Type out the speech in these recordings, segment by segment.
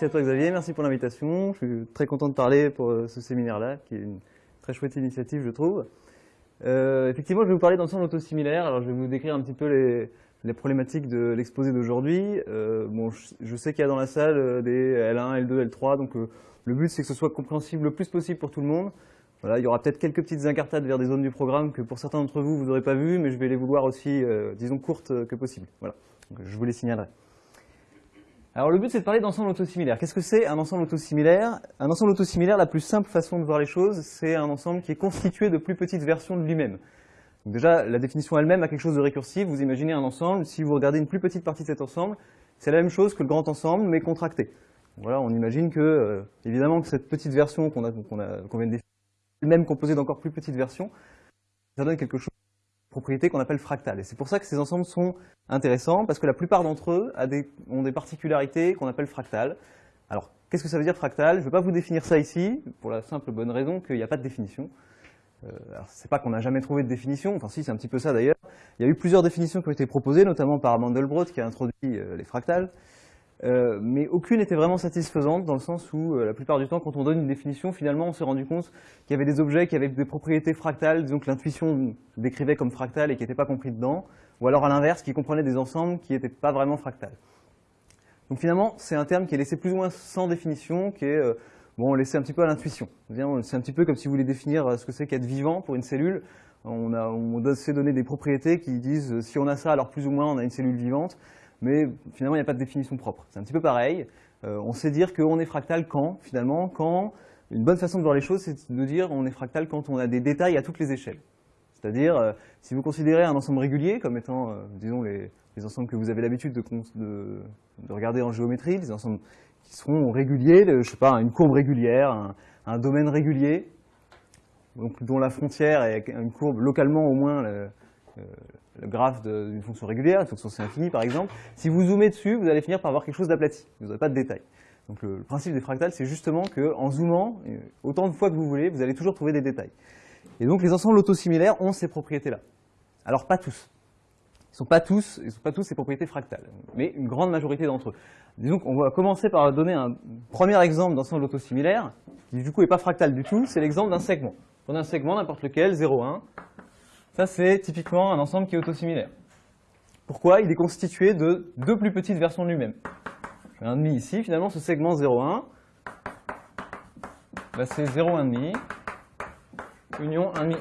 merci à toi Xavier, merci pour l'invitation. Je suis très content de parler pour euh, ce séminaire-là, qui est une très chouette initiative, je trouve. Euh, effectivement, je vais vous parler d'ensemble autosimilaire. Alors, je vais vous décrire un petit peu les, problématiques de l'exposé d'aujourd'hui. Euh, bon, je, sais qu'il y a dans la salle des L1, L2, L3, donc le but, c'est que ce soit compréhensible le plus possible pour tout le monde. Voilà, il y aura peut-être quelques petites incartades vers des zones du programme que pour certains d'entre vous, vous n'aurez pas vues, mais je vais les vouloir aussi, disons, courtes que possible. Voilà, je vous les signalerai. Alors le but c'est de parler d'ensemble autosimilaire. Qu'est-ce que c'est un ensemble autosimilaire? Un ensemble autosimilaire, la plus simple façon de voir les choses, c'est un ensemble qui est constitué de plus petites versions de lui-même. Déjà, la définition elle-même a quelque chose de récursif. Vous imaginez un ensemble, si vous regardez une plus petite partie de cet ensemble, c'est la même chose que le grand ensemble, mais contracté. Voilà, on imagine que, euh, évidemment, que cette petite version qu'on vient de définir, elle-même composée d'encore plus petites versions, ça donne quelque chose propriétés qu'on appelle fractales. Et c'est pour ça que ces ensembles sont intéressants, parce que la plupart d'entre eux ont des particularités qu'on appelle fractales. Alors, qu'est-ce que ça veut dire fractal Je ne vais pas vous définir ça ici, pour la simple bonne raison qu'il n'y a pas de définition. Euh, c'est pas qu'on n'a jamais trouvé de définition, enfin si, c'est un petit peu ça d'ailleurs. Il y a eu plusieurs définitions qui ont été proposées, notamment par Mandelbrot, qui a introduit euh, les fractales. Euh, mais aucune n'était vraiment satisfaisante dans le sens où euh, la plupart du temps, quand on donne une définition, finalement, on s'est rendu compte qu'il y avait des objets qui avaient des propriétés fractales, disons que l'intuition décrivait comme fractales et qui n'étaient pas compris dedans, ou alors à l'inverse, qui comprenaient des ensembles qui n'étaient pas vraiment fractales. Donc finalement, c'est un terme qui est laissé plus ou moins sans définition, qui est euh, bon, laissé un petit peu à l'intuition. C'est un petit peu comme si vous voulez définir ce que c'est qu'être vivant pour une cellule. On, a, on donné des propriétés qui disent si on a ça, alors plus ou moins on a une cellule vivante mais finalement, il n'y a pas de définition propre. C'est un petit peu pareil. Euh, on sait dire qu'on est fractal quand, finalement, quand une bonne façon de voir les choses, c'est de dire on est fractal quand on a des détails à toutes les échelles. C'est-à-dire, euh, si vous considérez un ensemble régulier comme étant, euh, disons, les, ensembles que vous avez l'habitude de, de, regarder en géométrie, des ensembles qui seront réguliers, je ne sais pas, une courbe régulière, un, domaine régulier, dont la frontière est une courbe localement au moins graphe d'une fonction régulière, une fonction C infinie par exemple, si vous zoomez dessus, vous allez finir par avoir quelque chose d'aplati. Vous n'aurez pas de détails. Donc le, principe des fractales, c'est justement qu'en zoomant, euh, autant de fois que vous voulez, vous allez toujours trouver des détails. Et donc les ensembles autosimilaires ont ces propriétés-là. Alors pas tous. Ils sont pas tous, ils sont pas tous ces propriétés fractales, mais une grande majorité d'entre eux. Disons qu'on va commencer par donner un premier exemple d'ensemble autosimilaire, qui du coup n'est pas fractal du tout, c'est l'exemple d'un segment. Prenez un segment, n'importe lequel, 0, 1, ça, c'est typiquement un ensemble qui est autosimilaire. Pourquoi? Il est constitué de deux plus petites versions de lui-même. J'ai un demi ici, finalement, ce segment 0,1, bah, c'est 0,1,5 union 1,5,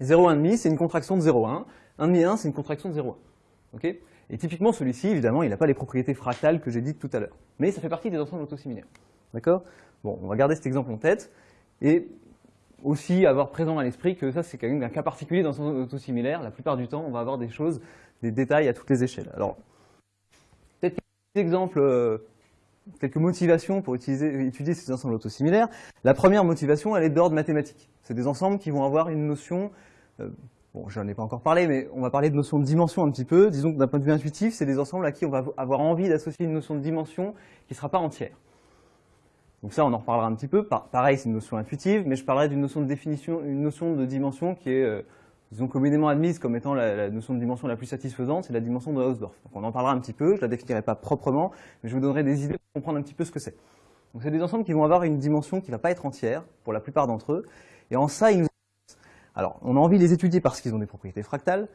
1. 0,1,5, c'est une contraction de 0,1. 1,5, c'est une contraction de 0,1. Et typiquement, celui-ci, évidemment, il n'a pas les propriétés fractales que j'ai dites tout à l'heure. Mais ça fait partie des ensembles autosimilaires. D'accord? Bon, on va garder cet exemple en tête. Et aussi avoir présent à l'esprit que ça, c'est quand même un cas particulier dans son auto-similaire. La plupart du temps, on va avoir des choses, des détails à toutes les échelles. Alors, peut-être quelques exemples, euh, quelques motivations pour étudier ces ensembles autosimilaires. La première motivation, elle est d'ordre mathématique. C'est des ensembles qui vont avoir une notion, euh, bon, j'en ai pas encore parlé, mais on va parler de notion de dimension un petit peu. Disons que d'un point de vue intuitif, c'est des ensembles à qui on va avoir envie d'associer une notion de dimension qui ne sera pas entière. Donc ça, on en reparlera un petit peu. Pareil, c'est une notion intuitive, mais je parlerai d'une notion de définition, une notion de dimension qui est, euh, disons, communément admise comme étant la, notion de dimension la plus satisfaisante, c'est la dimension de Hausdorff. Donc on en parlera un petit peu, je la définirai pas proprement, mais je vous donnerai des idées pour comprendre un petit peu ce que c'est. Donc c'est des ensembles qui vont avoir une dimension qui ne va pas être entière, pour la plupart d'entre eux, et en ça, ils nous alors, on a envie de les étudier parce qu'ils ont des propriétés fractales.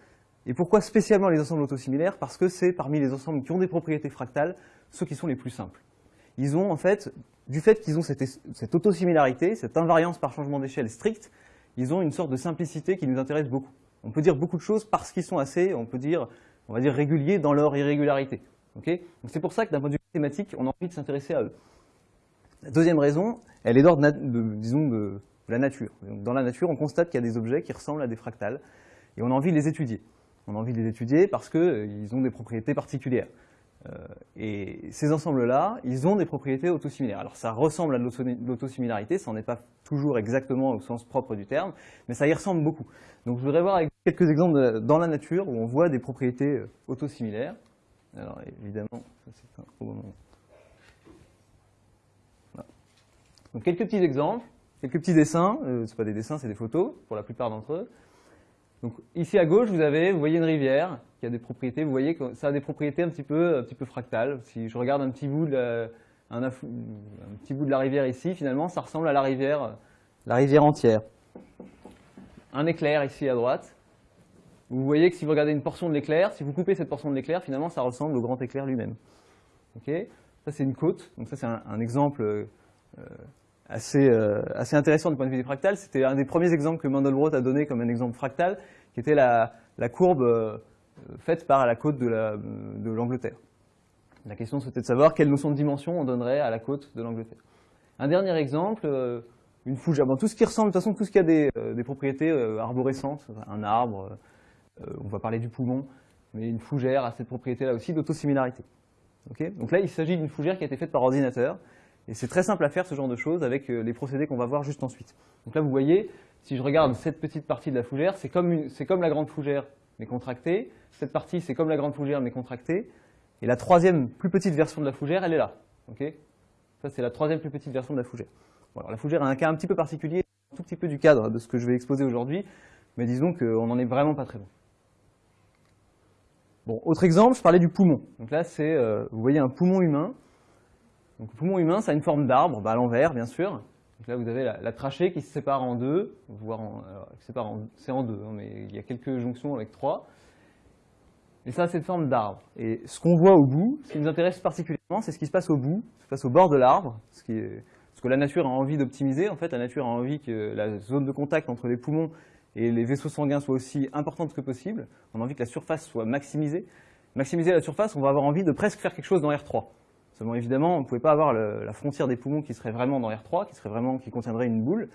Et pourquoi spécialement les ensembles autosimilaires? Parce que c'est parmi les ensembles qui ont des propriétés fractales, ceux qui sont les plus simples. Ils ont en fait du fait qu'ils ont cette, autosimilarité, cette invariance par changement d'échelle stricte, ils ont une sorte de simplicité qui nous intéresse beaucoup. On peut dire beaucoup de choses parce qu'ils sont assez, on peut dire, on va dire réguliers dans leur irrégularité. c'est pour ça que d'un point de vue mathématique, on a envie de s'intéresser à eux. La deuxième raison, elle est d'ordre, disons, de, la nature. Dans la nature, on constate qu'il y a des objets qui ressemblent à des fractales, et on a envie de les étudier. On a envie de les étudier parce qu'ils euh, ont des propriétés particulières. Euh, et ces ensembles-là, ils ont des propriétés autosimilaires. Alors ça ressemble à l'autosimilarité, ça n'en est pas toujours exactement au sens propre du terme, mais ça y ressemble beaucoup. Donc je voudrais voir quelques exemples dans la nature où on voit des propriétés euh, autosimilaires. Alors évidemment, ça c'est un moment. Donc quelques petits exemples, quelques petits dessins, euh, ce pas des dessins, c'est des photos pour la plupart d'entre eux. Donc ici à gauche, vous avez, vous voyez une rivière qui a des propriétés, vous voyez que ça a des propriétés un petit peu, fractales. Si je regarde un petit bout de la, petit bout de la rivière ici, finalement, ça ressemble à la rivière, la rivière entière. Un éclair ici à droite. Vous voyez que si vous regardez une portion de l'éclair, si vous coupez cette portion de l'éclair, finalement, ça ressemble au grand éclair lui-même. Ok? Ça, c'est une côte. Donc ça, c'est un, exemple euh, assez, euh, assez intéressant du point de vue des fractales. C'était un des premiers exemples que Mandelbrot a donné comme un exemple fractal, qui était la, la courbe euh, faite par la côte de l'Angleterre. La, question, c'était de savoir quelle notion de dimension on donnerait à la côte de l'Angleterre. Un dernier exemple, une fougère. Bon, tout ce qui ressemble, de toute façon, tout ce qui a des, des propriétés arborescentes, un arbre, on va parler du poumon, mais une fougère a cette propriété-là aussi d'autosimilarité. Donc là, il s'agit d'une fougère qui a été faite par ordinateur. Et c'est très simple à faire ce genre de choses avec euh, les procédés qu'on va voir juste ensuite. Donc là, vous voyez, si je regarde cette petite partie de la fougère, c'est comme la grande fougère, mais contractée. Cette partie, c'est comme la grande fougère, mais contractée. Et la troisième plus petite version de la fougère, elle est là. Ça, c'est la troisième plus petite version de la fougère. la fougère a un cas un petit peu particulier, un tout petit peu du cadre de ce que je vais exposer aujourd'hui, mais disons qu'on n'en est vraiment pas très loin. Bon, autre exemple, je parlais du poumon. Donc là, c'est, euh, vous voyez un poumon humain. Donc le poumon humain, ça a une forme d'arbre, bah, à l'envers, bien sûr. Là, vous avez la, trachée qui se sépare en deux, voire en, c'est en deux, hein, mais il y a quelques jonctions avec trois. Et ça, c'est une forme d'arbre. Et ce qu'on voit au bout, ce qui nous intéresse particulièrement, c'est ce qui se passe au bout, ce qui se passe au bord de l'arbre, ce, que la nature a envie d'optimiser. En fait, la nature a envie que la zone de contact entre les poumons et les vaisseaux sanguins soient aussi importantes que possible. On a envie que la surface soit maximisée. Maximiser la surface, on va avoir envie de presque faire quelque chose dans R3. Évidemment, on ne pouvait pas avoir la frontière des poumons qui serait vraiment dans R3, qui serait vraiment qui contiendrait une boule.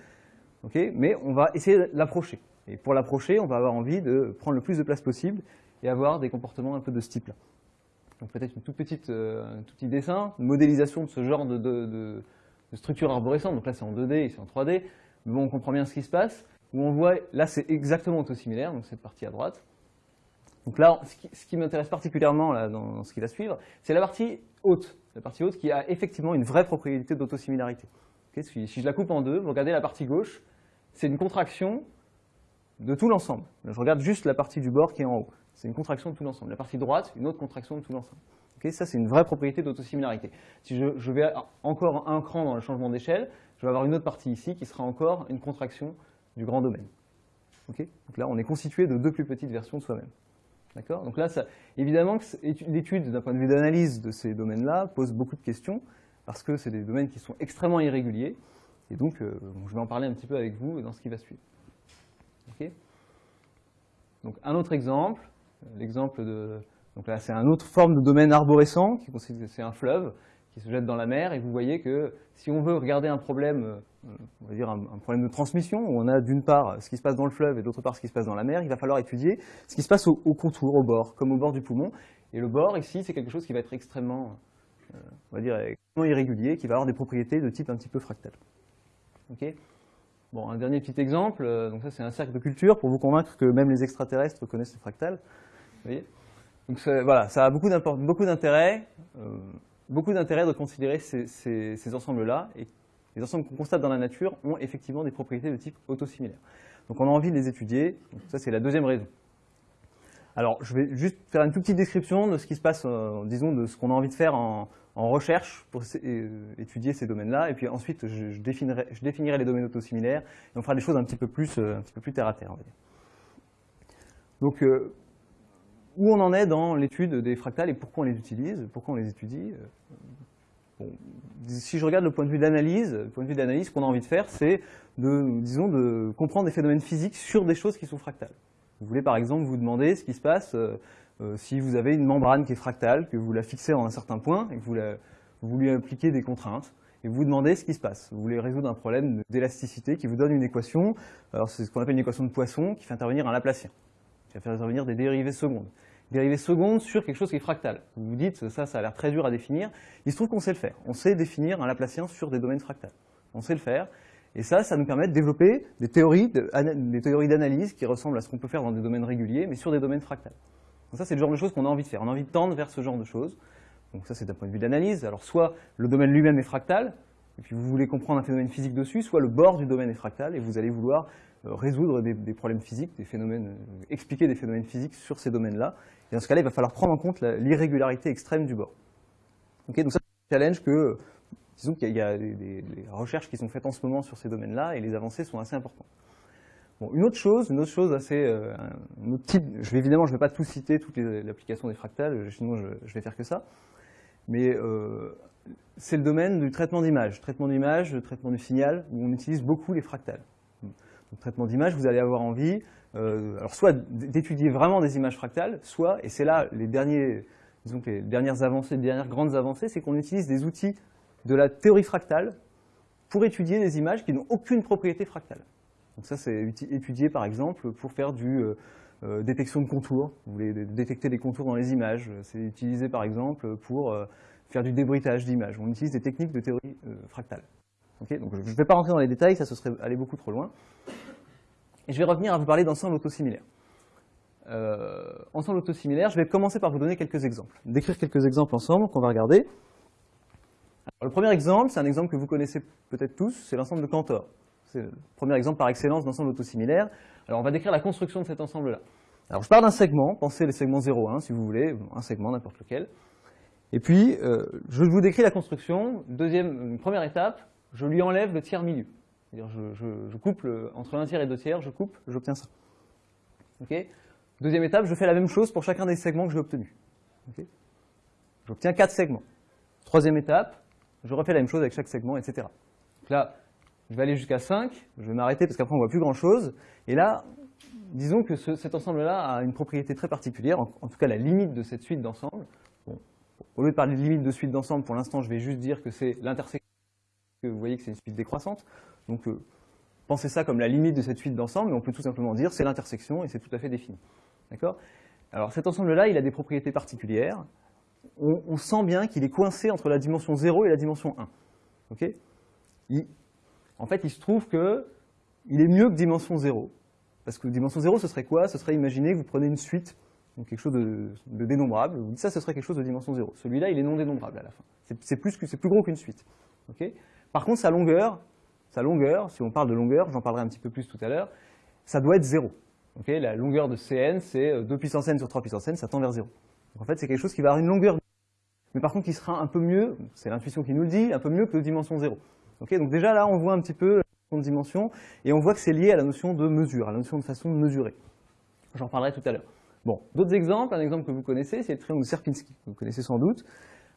Mais on va essayer de l'approcher. Et pour l'approcher, on va avoir envie de prendre le plus de place possible et avoir des comportements un peu de ce type-là. Donc peut-être une toute petite, euh, un tout petit dessin, une modélisation de ce genre de, structure arborescente. Donc là, c'est en 2D et c'est en 3D. Mais bon, on comprend bien ce qui se passe on voit, là c'est exactement autosimilaire, donc cette partie à droite. Donc là, ce qui, m'intéresse particulièrement dans, ce qui va suivre, c'est la partie haute, la partie haute qui a effectivement une vraie propriété d'autosimilarité. si, je la coupe en deux, vous regardez la partie gauche, c'est une contraction de tout l'ensemble. Je regarde juste la partie du bord qui est en haut. C'est une contraction de tout l'ensemble. La partie droite, une autre contraction de tout l'ensemble. ça, c'est une vraie propriété d'autosimilarité. Si je, vais encore un cran dans le changement d'échelle, je vais avoir une autre partie ici qui sera encore une contraction du grand domaine. Donc là, on est constitué de deux plus petites versions de soi-même. D'accord? Donc là, évidemment, l'étude d'un point de vue d'analyse de ces domaines-là pose beaucoup de questions, parce que c'est des domaines qui sont extrêmement irréguliers, et donc euh, je vais en parler un petit peu avec vous dans ce qui va suivre. donc un autre exemple, l'exemple de... Donc là, c'est une autre forme de domaine arborescent, qui c'est un fleuve, qui se jette dans la mer, et vous voyez que si on veut regarder un problème, euh, on va dire un, problème de transmission, où on a d'une part ce qui se passe dans le fleuve et d'autre part ce qui se passe dans la mer, il va falloir étudier ce qui se passe au, contour, au bord, comme au bord du poumon. Et le bord, ici, c'est quelque chose qui va être extrêmement, euh, on va dire, irrégulier, qui va avoir des propriétés de type un petit peu fractal. Ok? Bon, un dernier petit exemple, euh, donc ça c'est un cercle de culture pour vous convaincre que même les extraterrestres connaissent les fractales. Vous voyez? Donc voilà, ça a beaucoup d'intérêt beaucoup d'intérêt de considérer ces, ensembles-là, les ensembles qu'on constate dans la nature ont effectivement des propriétés de type autosimilaire. Donc on a envie de les étudier, ça c'est la deuxième raison. Alors je vais juste faire une toute petite description de ce qui se passe, euh, disons, de ce qu'on a envie de faire en, recherche pour euh, étudier ces domaines-là, et puis ensuite je, définirai, les domaines autosimilaires, et on fera des choses un petit peu plus, euh, un peu plus terre à terre. Donc où on en est dans l'étude des fractales et pourquoi on les utilise, pourquoi on les étudie. Si je regarde le point de vue d'analyse, le point de vue d'analyse, qu'on a envie de faire, c'est de, disons, de comprendre des phénomènes physiques sur des choses qui sont fractales. Vous voulez par exemple vous demander ce qui se passe euh, euh, si vous avez une membrane qui est fractale, que vous la fixez en un certain point et que vous, vous lui appliquez des contraintes, et vous vous demandez ce qui se passe. Vous voulez résoudre un problème d'élasticité qui vous donne une équation, alors c'est ce qu'on appelle une équation de Poisson, qui fait intervenir un Laplacien, qui va faire intervenir des dérivées secondes dérivée seconde sur quelque chose qui est fractal. Vous vous dites, ça, ça a l'air très dur à définir. Il se trouve qu'on sait le faire. On sait définir un Laplacien sur des domaines fractals. On sait le faire. Et ça, ça nous permet de développer des théories d'analyse qui ressemblent à ce qu'on peut faire dans des domaines réguliers, mais sur des domaines fractals. Donc ça, c'est le genre de choses qu'on a envie de faire. On a envie de tendre vers ce genre de choses. Donc ça, c'est d'un point de vue d'analyse. Alors soit le domaine lui-même est fractal, et puis vous voulez comprendre un phénomène physique dessus, soit le bord du domaine est fractal, et vous allez vouloir résoudre des, des, problèmes physiques, des phénomènes, expliquer des phénomènes physiques sur ces domaines-là. Et dans ce cas-là, il va falloir prendre en compte l'irrégularité extrême du bord. Donc ça, c'est un challenge que, disons qu'il y a, des, recherches qui sont faites en ce moment sur ces domaines-là et les avancées sont assez importantes. Bon, une autre chose, une autre chose assez, euh, autre je vais évidemment, je ne vais pas tout citer, toute l'application des fractales, sinon je, je, vais faire que ça, mais euh, c'est le domaine du traitement d'image, traitement d'image, traitement du signal, où on utilise beaucoup les fractales. Donc, traitement d'image, vous allez avoir envie, euh, alors soit d'étudier vraiment des images fractales, soit, et c'est là les, dernières avancées, les dernières grandes avancées, c'est qu'on utilise des outils de la théorie fractale pour étudier des images qui n'ont aucune propriété fractale. Donc ça, c'est étudié par exemple pour faire du euh, euh, détection de contours. Vous voulez détecter des contours dans les images. C'est utilisé par exemple pour faire du débruitage d'images. On utilise des techniques de théorie fractale. Donc je ne vais pas rentrer dans les détails, ça serait aller beaucoup trop loin. Et je vais revenir à vous parler d'ensemble autosimilaire. Euh, ensemble autosimilaire, je vais commencer par vous donner quelques exemples. Décrire quelques exemples ensemble qu'on va regarder. Le premier exemple, c'est un exemple que vous connaissez peut-être tous, c'est l'ensemble de Cantor. C'est le premier exemple par excellence d'ensemble autosimilaire. Alors on va décrire la construction de cet ensemble-là. Alors je pars d'un segment, pensez les segments 0,1 si vous voulez, un segment, n'importe lequel. Et puis, euh, je vous décris la construction. Deuxième, première étape, je lui enlève le tiers milieu. C'est-à-dire je, je, coupe entre un tiers et deux tiers, je coupe, j'obtiens ça. Deuxième étape, je fais la même chose pour chacun des segments que j'ai obtenus. J'obtiens quatre segments. Troisième étape, je refais la même chose avec chaque segment, etc. Donc là, je vais aller jusqu'à 5, je vais m'arrêter parce qu'après on ne voit plus grand-chose. Et là, disons que ce, cet ensemble-là a une propriété très particulière, en, en, tout cas la limite de cette suite d'ensemble. Bon, au lieu de parler de limite de suite d'ensemble, pour l'instant je vais juste dire que c'est l'intersection, que vous voyez que c'est une suite décroissante. Donc euh, pensez ça comme la limite de cette suite d'ensemble, mais on peut tout simplement dire c'est l'intersection et c'est tout à fait défini. D'accord? Alors cet ensemble-là, il a des propriétés particulières. On, sent bien qu'il est coincé entre la dimension 0 et la dimension 1. Ok? Il, en fait, il se trouve qu'il est mieux que dimension 0. Parce que dimension 0, ce serait quoi? Ce serait, imaginer que vous prenez une suite, donc quelque chose de, dénombrable, vous dites ça, ce serait quelque chose de dimension 0. Celui-là, il est non dénombrable à la fin. C'est plus, gros qu'une suite. Par contre, sa longueur, sa longueur, si on parle de longueur, j'en parlerai un petit peu plus tout à l'heure, ça doit être 0. Okay la longueur de Cn, c'est 2 puissance n sur 3 puissance n, ça tend vers 0. Donc en fait, c'est quelque chose qui va avoir une longueur, mais par contre qui sera un peu mieux, c'est l'intuition qui nous le dit, un peu mieux que dimension 0. Okay, donc déjà là, on voit un petit peu la dimension, et on voit que c'est lié à la notion de mesure, à la notion de façon de mesurer. J'en parlerai tout à l'heure. Bon, d'autres exemples, un exemple que vous connaissez, c'est le triangle de Sierpinski, que vous connaissez sans doute.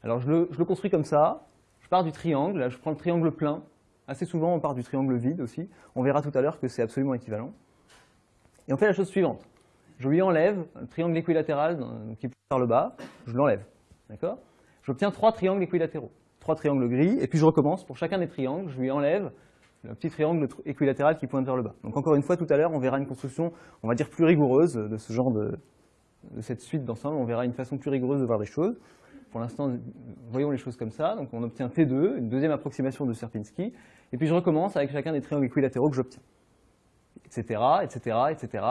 Alors je le, je le, construis comme ça, je pars du triangle, là je prends le triangle plein, assez souvent on part du triangle vide aussi, on verra tout à l'heure que c'est absolument équivalent. Et on fait la chose suivante, je lui enlève un triangle équilatéral qui pousse vers le bas, je l'enlève, d'accord? J'obtiens trois triangles équilatéraux trois triangles gris, et puis je recommence. Pour chacun des triangles, je lui enlève le petit triangle équilatéral qui pointe vers le bas. Donc encore une fois, tout à l'heure, on verra une construction, on va dire, plus rigoureuse de ce genre de, de cette suite d'ensemble. On verra une façon plus rigoureuse de voir les choses. Pour l'instant, voyons les choses comme ça. Donc on obtient T2, une deuxième approximation de Sierpinski, et puis je recommence avec chacun des triangles équilatéraux que j'obtiens, etc., etc., etc.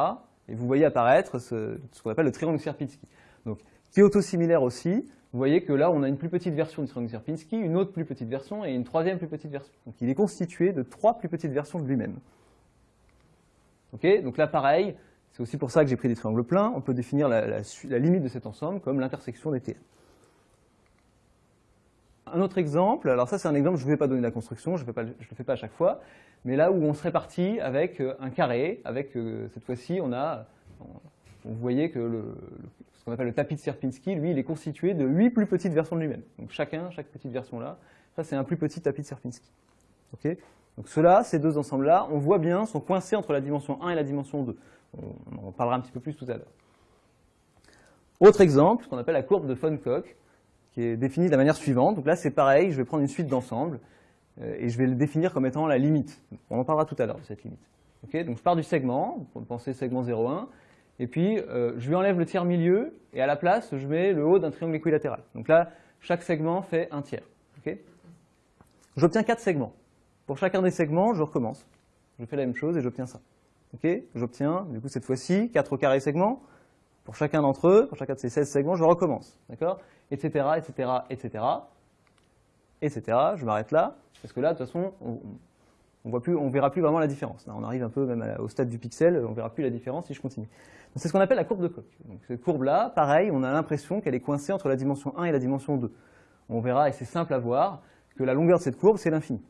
Et vous voyez apparaître ce, qu'on appelle le triangle Sierpinski. Donc, qui est autosimilaire aussi, vous voyez que là, on a une plus petite version du triangle Sierpinski, une autre plus petite version et une troisième plus petite version. Donc il est constitué de trois plus petites versions de lui-même. Donc là, pareil, c'est aussi pour ça que j'ai pris des triangles pleins. On peut définir la limite de cet ensemble comme l'intersection des TN. Un autre exemple, alors ça c'est un exemple, je ne vais pas donner la construction, je ne le fais pas à chaque fois, mais là où on serait parti avec euh, un carré, avec euh, cette fois-ci on a, vous voyez que ce qu'on appelle le tapis de Sierpinski, lui, il est constitué de huit plus petites versions de lui-même. Donc chacun, chaque petite version là, ça c'est un plus petit tapis de Sierpinski. Donc ceux-là, ces deux ensembles-là, on voit bien, sont coincés entre la dimension 1 et la dimension 2. On en parlera un petit peu plus tout à l'heure. Autre exemple, ce qu'on appelle la courbe de von Koch, qui est définie de la manière suivante. Donc là, c'est pareil, je vais prendre une suite d'ensembles euh, et je vais le définir comme étant la limite. On en parlera tout à l'heure de cette limite. Okay Donc je pars du segment, pour penser segment 0,1, et puis euh, je lui enlève le tiers milieu, et à la place, je mets le haut d'un triangle équilatéral. Donc là, chaque segment fait un tiers. J'obtiens quatre segments. Pour chacun des segments, je recommence. Je fais la même chose et j'obtiens ça. J'obtiens, du coup, cette fois-ci, 4 au carré segments. Pour chacun d'entre eux, pour chacun de ces 16 segments, je recommence. D'accord? Etc., etc., etc., etc. Je m'arrête là, parce que là, de toute façon, on, On ne verra plus vraiment la différence. On arrive un peu même au stade du pixel, on verra plus la différence si je continue. C'est ce qu'on appelle la courbe de Koch. Cette courbe-là, pareil, on a l'impression qu'elle est coincée entre la dimension 1 et la dimension 2. On verra, et c'est simple à voir, que la longueur de cette courbe, c'est l'infini.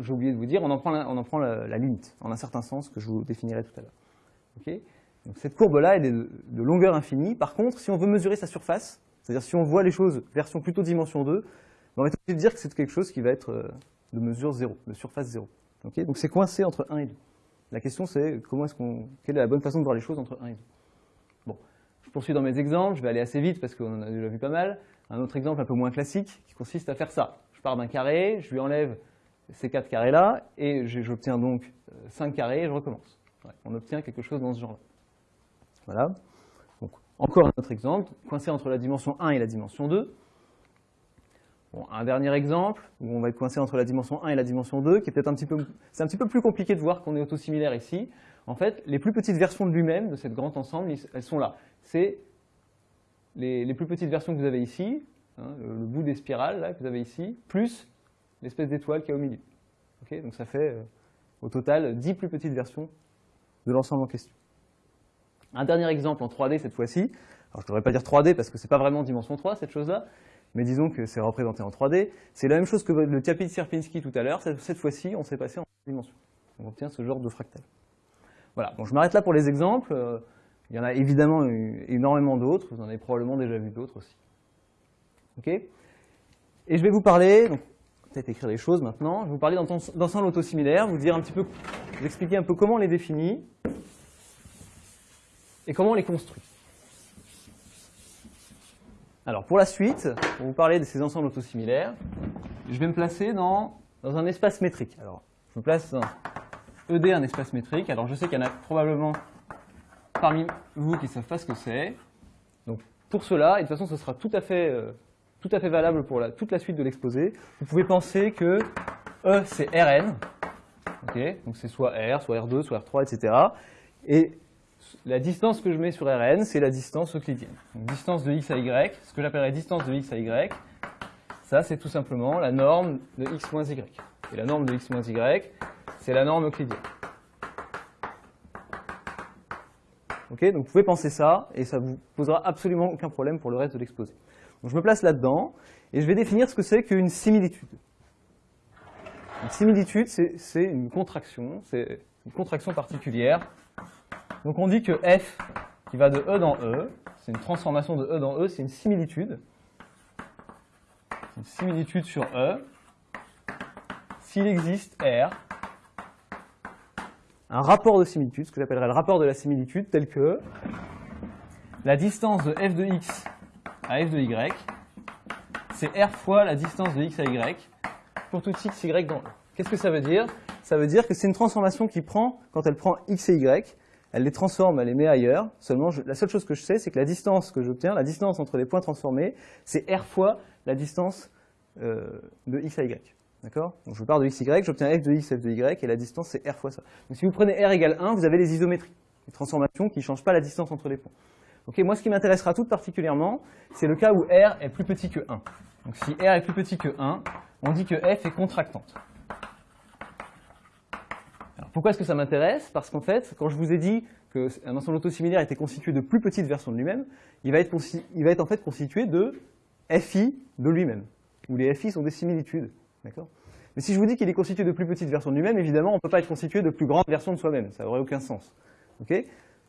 J'ai oublié de vous dire, on en prend, la, on en prend la, limite, en un certain sens, que je vous définirai tout à l'heure. Cette courbe-là, elle est de, longueur infinie. Par contre, si on veut mesurer sa surface, c'est-à-dire si on voit les choses version plutôt dimension 2, on va obligé de dire que c'est quelque chose qui va être euh, de mesure 0, de surface 0. Donc c'est coincé entre 1 et 2. La question c'est comment est-ce qu'on, quelle est la bonne façon de voir les choses entre 1 et 2. Bon, je poursuis dans mes exemples, je vais aller assez vite parce qu'on en a déjà vu pas mal. Un autre exemple un peu moins classique qui consiste à faire ça. Je pars d'un carré, je lui enlève ces quatre carrés-là et j'obtiens donc 5 euh, carrés et je recommence. on obtient quelque chose dans ce genre-là. Voilà. Donc, encore un autre exemple, coincé entre la dimension 1 et la dimension 2 un dernier exemple, où on va être coincé entre la dimension 1 et la dimension 2, qui est peut-être un petit peu, c'est un petit peu plus compliqué de voir qu'on est autosimilaire ici. En fait, les plus petites versions de lui-même, de cet grand ensemble, elles sont là. C'est les, plus petites versions que vous avez ici, hein, le, bout des spirales là, que vous avez ici, plus l'espèce d'étoile qui est au milieu. Donc ça fait euh, au total 10 plus petites versions de l'ensemble en question. Un dernier exemple en 3D cette fois-ci. Alors je ne devrais pas dire 3D parce que ce n'est pas vraiment dimension 3 cette chose-là, mais disons que c'est représenté en 3D. C'est la même chose que le tapis de Sierpinski tout à l'heure, cette fois-ci, on s'est passé en dimension. On obtient ce genre de fractal. Voilà, bon, je m'arrête là pour les exemples. Euh, il y en a évidemment énormément d'autres, vous en avez probablement déjà vu d'autres aussi. Ok? Et je vais vous parler, peut-être écrire les choses maintenant, je vais vous parler d'ensemble autosimilaire, vous dire un petit peu, vous expliquer un peu comment on les définit et comment on les construit? Alors pour la suite, pour vous parler de ces ensembles autosimilaires, je vais me placer dans, dans un espace métrique. Alors, je me place dans ED, un espace métrique. Alors je sais qu'il y en a probablement parmi vous qui ne savent pas ce que c'est. Donc pour cela, et de toute façon ce sera tout à fait, euh, tout à fait valable pour la, toute la suite de l'exposé, vous pouvez penser que E c'est Rn, donc c'est soit R, soit R2, soit R3, etc. Et la distance que je mets sur Rn, c'est la distance euclidienne. Donc, distance de x à y, ce que j'appellerais distance de x à y, ça c'est tout simplement la norme de x moins y. Et la norme de x moins y, c'est la norme euclidienne. Ok, donc vous pouvez penser ça, et ça ne vous posera absolument aucun problème pour le reste de l'exposé. Donc je me place là-dedans, et je vais définir ce que c'est qu'une similitude. Une similitude, c'est une contraction, c'est une contraction particulière donc on dit que f qui va de E dans E, c'est une transformation de E dans E, c'est une similitude. Une similitude sur E. S'il existe R, un rapport de similitude, ce que j'appellerais le rapport de la similitude, tel que la distance de f de x à f de y, c'est R fois la distance de x à y pour tout x, y dans E. Qu'est-ce que ça veut dire? Ça veut dire que c'est une transformation qui prend, quand elle prend x et y, elle les transforme, elle les met ailleurs. Seulement, la seule chose que je sais, c'est que la distance que j'obtiens, la distance entre les points transformés, c'est r fois la distance euh, de x à y. D'accord? Donc je pars de x, y, j'obtiens f de x, f de y, et la distance, c'est r fois ça. Donc si vous prenez r égale 1, vous avez les isométries, les transformations qui ne changent pas la distance entre les points. Ok, moi, ce qui m'intéressera tout particulièrement, c'est le cas où r est plus petit que 1. Donc si r est plus petit que 1, on dit que f est contractante pourquoi est-ce que ça m'intéresse? Parce qu'en fait, quand je vous ai dit qu'un ensemble autosimilaire était constitué de plus petites versions de lui-même, il, va être en fait constitué de FI de lui-même, où les FI sont des similitudes. Mais si je vous dis qu'il est constitué de plus petites versions de lui-même, évidemment, on ne peut pas être constitué de plus grandes versions de soi-même. Ça n'aurait aucun sens.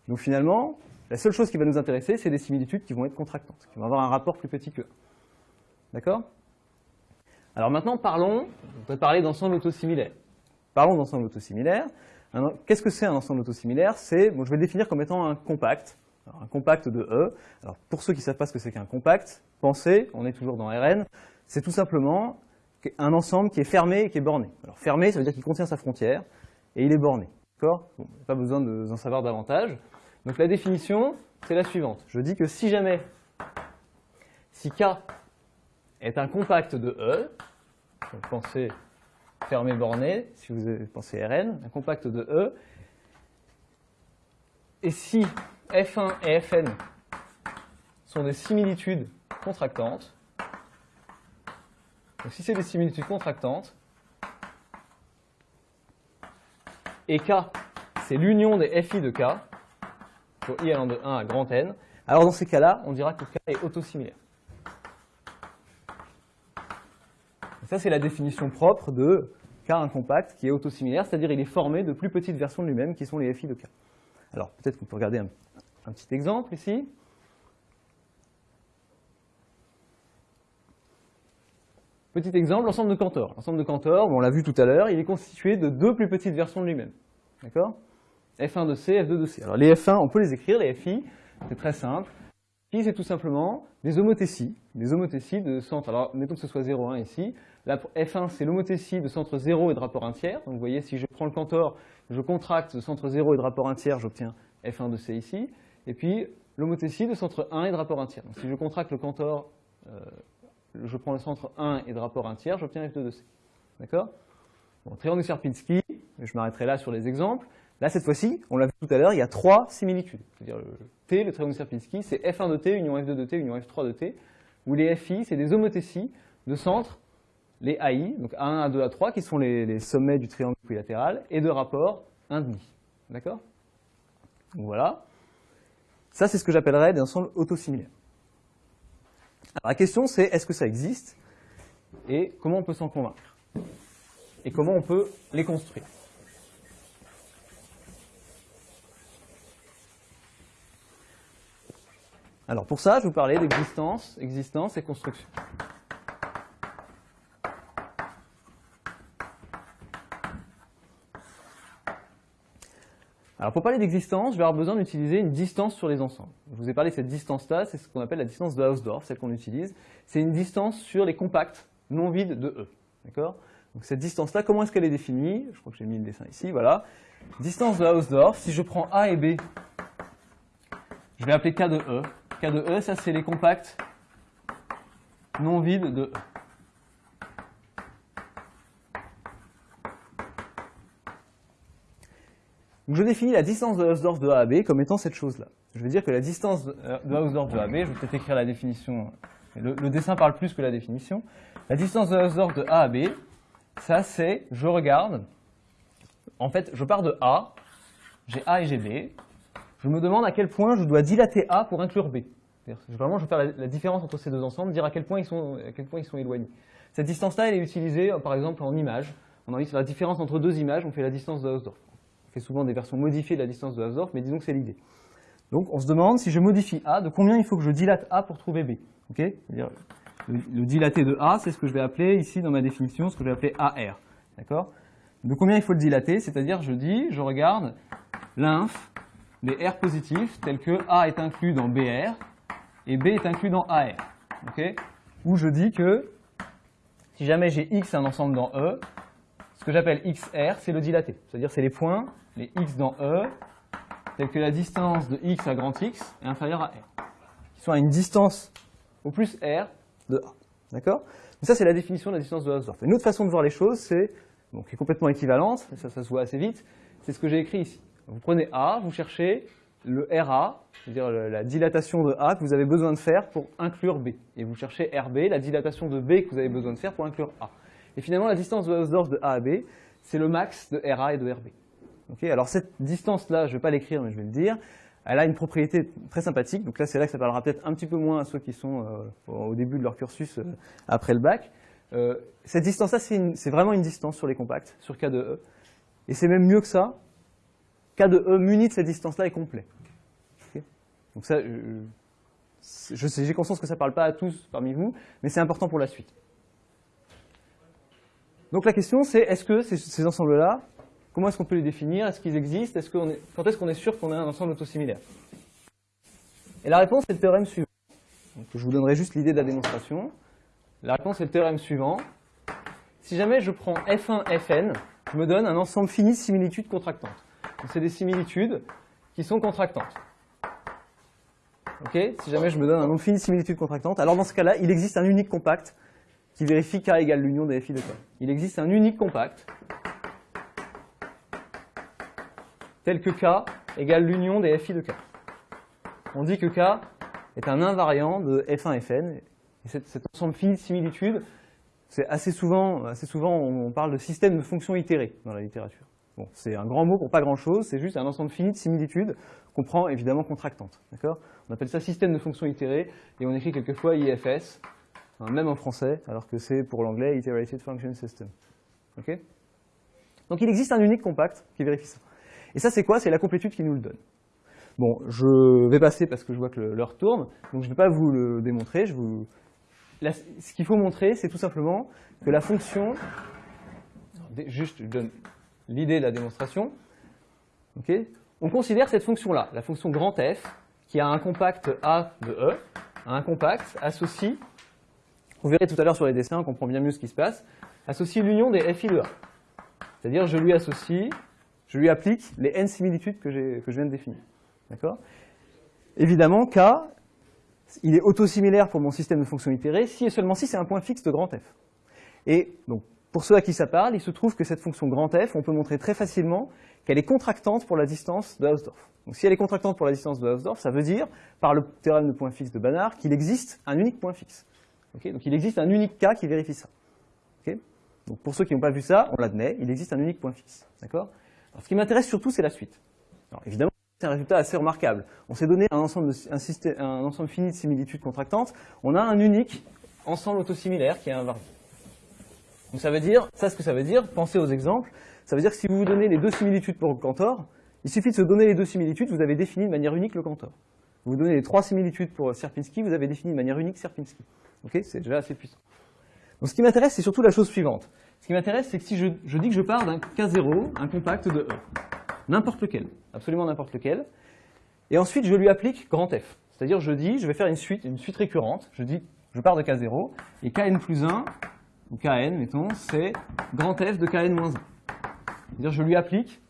Donc finalement, la seule chose qui va nous intéresser, c'est des similitudes qui vont être contractantes, qui vont avoir un rapport plus petit que D'accord? Alors maintenant, parlons, on va parler d'ensemble autosimilaire. Parlons d'ensemble autosimilaire. Qu'est-ce que c'est un ensemble autosimilaire? C'est, bon, je vais le définir comme étant un compact, un compact de E. Alors, pour ceux qui ne savent pas ce que c'est qu'un compact, pensez, on est toujours dans Rn, c'est tout simplement un ensemble qui est fermé et qui est borné. Alors, fermé, ça veut dire qu'il contient sa frontière, et il est borné. D'accord? Bon, Pas besoin d'en savoir davantage. Donc, la définition, c'est la suivante. Je dis que si jamais, si K est un compact de E, pensez fermé borné, si vous pensez Rn, un compact de E. Et si F1 et Fn sont des similitudes contractantes, donc si c'est des similitudes contractantes, et K, c'est l'union des FI de K, pour I allant de 1 à grand N, alors dans ces cas-là, on dira que K est autosimilaire. ça, c'est la définition propre de K incompact qui est autosimilaire, c'est-à-dire il est formé de plus petites versions de lui-même qui sont les FI de K. Alors peut-être qu'on peut regarder un, petit exemple ici. Petit exemple, l'ensemble de Cantor. L'ensemble de Cantor, on l'a vu tout à l'heure, il est constitué de deux plus petites versions de lui-même. D'accord? F1 de C, F2 de C. Alors les F1, on peut les écrire, les FI, c'est très simple. Fi, c'est tout simplement des homothéties, des homothéties de centre. Alors mettons que ce soit 0, 1 ici. La F1, c'est l'homothétie de centre 0 et de rapport 1 tiers. Donc vous voyez, si je prends le Cantor, je contracte de centre 0 et de rapport 1 tiers, j'obtiens F1 de C ici. Et puis l'homothétie de centre 1 et de rapport 1 tiers. Donc si je contracte le Cantor, euh, je prends le centre 1 et de rapport 1 tiers, j'obtiens F2 de C. D'accord? Bon, Triangle de Sierpinski, je m'arrêterai là sur les exemples. Là, cette fois-ci, on l'a vu tout à l'heure, il y a trois similitudes. C'est-à-dire le T, le triangle de Sierpinski, c'est F1 de T, union F2 de T, union F3 de T, où les FI, c'est des homothéties de centre, les AI, donc A1, A2, A3, qui sont les, sommets du triangle équilatéral, et de rapport 1,5. D'accord? Donc voilà. Ça, c'est ce que j'appellerais des ensembles autosimilaires. Alors, la question, c'est est-ce que ça existe et comment on peut s'en convaincre? Et comment on peut les construire? Alors pour ça, je vous parler d'existence, existence et construction. Alors pour parler d'existence, je vais avoir besoin d'utiliser une distance sur les ensembles. Je vous ai parlé de cette distance-là, c'est ce qu'on appelle la distance de Hausdorff, celle qu'on utilise. C'est une distance sur les compacts non vides de E. D'accord? Donc cette distance-là, comment est-ce qu'elle est définie? Je crois que j'ai mis le dessin ici, voilà. Distance de Hausdorff, si je prends A et B, je vais appeler K de E. K de E, ça c'est les compacts non vides de E. Donc je définis la distance de Hausdorff de A à B comme étant cette chose-là. Je vais dire que la distance de euh, Hausdorff de A à B, je vais peut-être écrire la définition, le, dessin parle plus que la définition. La distance de Hausdorff de A à B, ça c'est, je regarde, en fait, je pars de A, j'ai A et j'ai B, je me demande à quel point je dois dilater A pour inclure B. Vraiment, je vais faire la, différence entre ces deux ensembles, dire à quel point ils sont, à quel point ils sont éloignés. Cette distance-là, elle est utilisée, par exemple, en image. On a envie de la différence entre deux images, on fait la distance de Hausdorff fait souvent des versions modifiées de la distance de Hausdorff, mais disons que c'est l'idée. Donc on se demande, si je modifie A, de combien il faut que je dilate A pour trouver B. le, le, dilaté de A, c'est ce que je vais appeler ici dans ma définition, ce que je vais appeler AR. D'accord? De combien il faut le dilater? C'est-à-dire, je dis, je regarde l'inf des R positifs tels que A est inclus dans BR et B est inclus dans AR. Okay Ou je dis que si jamais j'ai X un ensemble dans E, ce que j'appelle XR, c'est le dilaté. C'est-à-dire c'est les points les x dans E, tels que la distance de x à grand X est inférieure à R, qui sont à une distance au plus R de A. D'accord? Ça, c'est la définition de la distance de Hausdorff. Une autre façon de voir les choses, c'est, donc, qui est complètement équivalente, ça, ça se voit assez vite, c'est ce que j'ai écrit ici. Vous prenez A, vous cherchez le RA, c'est-à-dire la dilatation de A que vous avez besoin de faire pour inclure B. Et vous cherchez RB, la dilatation de B que vous avez besoin de faire pour inclure A. Et finalement, la distance de Hausdorff de A à B, c'est le max de RA et de RB alors cette distance-là, je ne vais pas l'écrire, mais je vais le dire, elle a une propriété très sympathique. Donc là, c'est là que ça parlera peut-être un petit peu moins à ceux qui sont euh, au début de leur cursus euh, après le bac. Euh, cette distance-là, c'est vraiment une distance sur les compacts, sur K de E. Et c'est même mieux que ça. K de E muni de cette distance-là est complet. Donc ça, j'ai conscience que ça ne parle pas à tous parmi vous, mais c'est important pour la suite. Donc la question, c'est est-ce que ces ensembles-là Comment est-ce qu'on peut les définir? Est-ce qu'ils existent? Est -ce Quand est-ce qu'on est sûr qu'on a un ensemble autosimilaire? Et la réponse est le théorème suivant. je vous donnerai juste l'idée de la démonstration. La réponse est le théorème suivant. Si jamais je prends F1, Fn, je me donne un ensemble fini de similitudes contractantes. c'est des similitudes qui sont contractantes. Ok? Si jamais je me donne un nombre fini de similitudes contractantes, alors dans ce cas-là, il existe un unique compact qui vérifie K égale l'union des FI de K. Il existe un unique compact tel que K égale l'union des FI de K. On dit que K est un invariant de F1 Fn, et cet, ensemble fini de similitudes, c'est assez souvent, assez souvent, on parle de système de fonctions itérées dans la littérature. Bon, c'est un grand mot pour pas grand-chose, c'est juste un ensemble fini de similitudes qu'on prend évidemment contractantes. On appelle ça système de fonctions itérées et on écrit quelquefois IFS, même en français, alors que c'est pour l'anglais Iterated Function System. Donc il existe un unique compact qui vérifie ça. Et ça c'est quoi? C'est la complétude qui nous le donne. Bon, je vais passer parce que je vois que l'heure tourne, donc je ne vais pas vous le démontrer. Je vous... ce qu'il faut montrer, c'est tout simplement que la fonction, juste je donne l'idée de la démonstration, on considère cette fonction-là, la fonction grand F, qui a un compact A de E, un compact associe, vous verrez tout à l'heure sur les dessins, on comprend bien mieux ce qui se passe, associe l'union des FI de A. C'est-à-dire je lui associe, je lui applique les n similitudes que, je viens de définir. D'accord? Évidemment, K, il est autosimilaire pour mon système de fonctions itérées si et seulement si c'est un point fixe de grand F. Et donc, pour ceux à qui ça parle, il se trouve que cette fonction grand F, on peut montrer très facilement qu'elle est contractante pour la distance de Hausdorff. Donc si elle est contractante pour la distance de Hausdorff, ça veut dire, par le théorème de point fixe de Banach, qu'il existe un unique point fixe. donc il existe un unique cas qui vérifie ça. donc pour ceux qui n'ont pas vu ça, on l'admet, il existe un unique point fixe. Ce qui m'intéresse surtout, c'est la suite. Alors, évidemment, c'est un résultat assez remarquable. On s'est donné un ensemble, fini de similitudes contractantes, on a un unique ensemble autosimilaire qui est invariant. Donc ça veut dire, ça ce que ça veut dire, pensez aux exemples, ça veut dire que si vous vous donnez les deux similitudes pour Cantor, il suffit de se donner les deux similitudes, vous avez défini de manière unique le Cantor. Vous vous donnez les trois similitudes pour Sierpinski, vous avez défini de manière unique Sierpinski. Ok, c'est déjà assez puissant. Donc ce qui m'intéresse, c'est surtout la chose suivante. Ce qui m'intéresse, c'est que si je, dis que je pars d'un K0, un compact de E, n'importe lequel, absolument n'importe lequel, et ensuite je lui applique grand F. C'est-à-dire je dis, je vais faire une suite, une suite récurrente, je dis, je pars de K0, et Kn plus 1 ou Kn, mettons, c'est grand F de Kn moins 1. C'est-à-dire je lui applique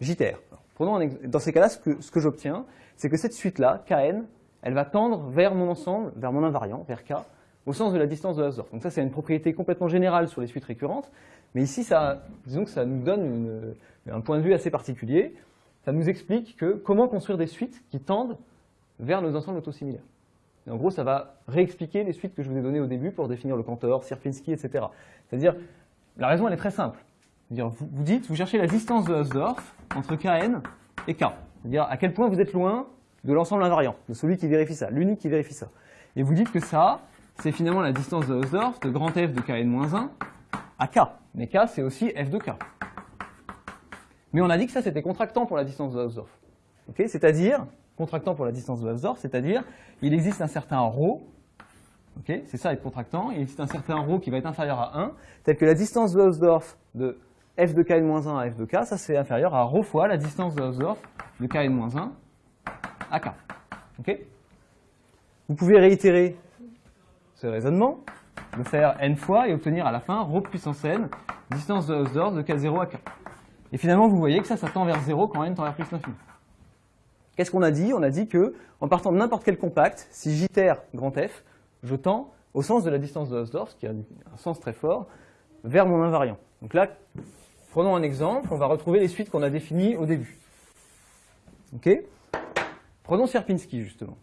JTR. dans ces cas-là, ce que, ce que j'obtiens, c'est que cette suite-là, Kn, elle va tendre vers mon ensemble, vers mon invariant, vers K, au sens de la distance de Hausdorff. Donc ça, c'est une propriété complètement générale sur les suites récurrentes, mais ici, ça, disons que ça nous donne un point de vue assez particulier. Ça nous explique que comment construire des suites qui tendent vers nos ensembles autosimilaires en gros, ça va réexpliquer les suites que je vous ai données au début pour définir le Cantor, Sierpinski, etc. C'est-à-dire, la raison, elle est très simple. Vous, vous dites, vous cherchez la distance de Hausdorff entre Kn et K. C'est-à-dire à quel point vous êtes loin de l'ensemble invariant, de celui qui vérifie ça, l'unique qui vérifie ça. Et vous dites que ça, c'est finalement la distance de Hausdorff de grand F de Kn-1 à K. Mais K, c'est aussi F de K. Mais on a dit que ça, c'était contractant pour la distance de Hausdorff. C'est-à-dire, contractant pour la distance de Hausdorff, c'est-à-dire il existe un certain ρ, c'est ça être contractant, il existe un certain ρ qui va être inférieur à 1, tel que la distance de Hausdorff de f de kn-1 à f de k, ça c'est inférieur à ρ fois la distance de Hausdorff de kn-1 à k. Vous pouvez réitérer ce raisonnement, le faire n fois et obtenir à la fin ρ puissance n, distance de Hausdorff de k0 à k. Et finalement, vous voyez que ça, ça tend vers 0 quand n tend vers plus l'infini. Qu'est-ce qu'on a dit? On a dit que, en partant de n'importe quel compact, si j'itère grand F, je tends au sens de la distance de Hausdorff, qui a un sens très fort, vers mon invariant. Donc là, prenons un exemple, on va retrouver les suites qu'on a définies au début. Ok? Prenons Sierpinski, justement.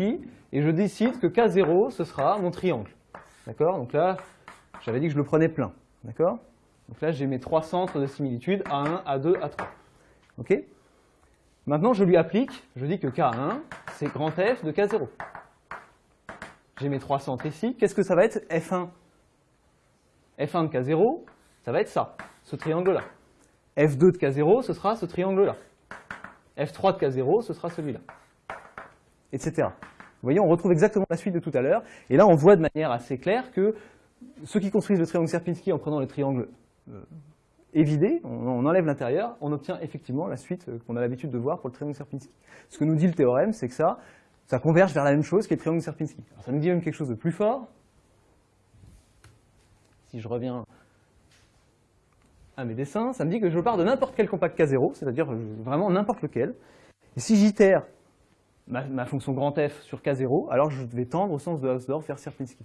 Et je décide que K0, ce sera mon triangle. D'accord? Donc là, j'avais dit que je le prenais plein. D'accord? Donc là, j'ai mes trois centres de similitude, A1, A2, A3. Ok? Maintenant, je lui applique, je dis que K1, c'est grand F de K0. J'ai mes trois centres ici. Qu'est-ce que ça va être F1 F1 de K0, ça va être ça, ce triangle-là. F2 de K0, ce sera ce triangle-là. F3 de K0, ce sera celui-là. Etc. Vous voyez, on retrouve exactement la suite de tout à l'heure. Et là, on voit de manière assez claire que ceux qui construisent le triangle Sierpinski en prenant le triangle euh, évidé, on, enlève l'intérieur, on obtient effectivement la suite euh, qu'on a l'habitude de voir pour le triangle Sierpinski. Ce que nous dit le théorème, c'est que ça, ça converge vers la même chose qu'est le triangle Sierpinski. ça nous dit même quelque chose de plus fort. Si je reviens à mes dessins, ça me dit que je pars de n'importe quel compact K0, c'est-à-dire euh, vraiment n'importe lequel. Et si j'itère ma, fonction grand F sur K0, alors je vais tendre au sens de Hausdorff vers Sierpinski.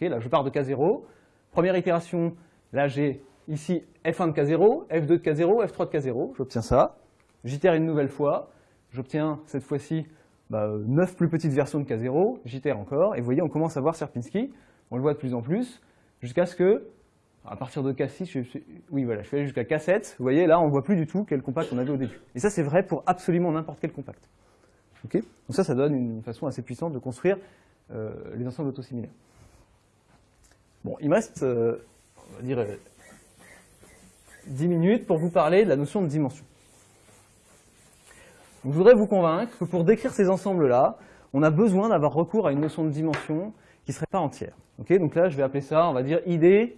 là, je pars de K0. Première itération, là j'ai Ici, F1 de K0, F2 de K0, F3 de K0, j'obtiens ça. J'itère une nouvelle fois, j'obtiens cette fois-ci bah, 9 plus petites versions de K0, j'itère encore, et vous voyez, on commence à voir Sierpinski, on le voit de plus en plus, jusqu'à ce que à partir de K6, je, oui voilà, je suis allé jusqu'à K7, vous voyez là on ne voit plus du tout quel compact on avait au début. Et ça c'est vrai pour absolument n'importe quel compact. Donc ça, ça donne une façon assez puissante de construire euh, les ensembles autosimilaires. Bon, il me reste, euh, on va dire, 10 minutes pour vous parler de la notion de dimension. je voudrais vous convaincre que pour décrire ces ensembles-là, on a besoin d'avoir recours à une notion de dimension qui ne serait pas entière. Donc là, je vais appeler ça, on va dire, idée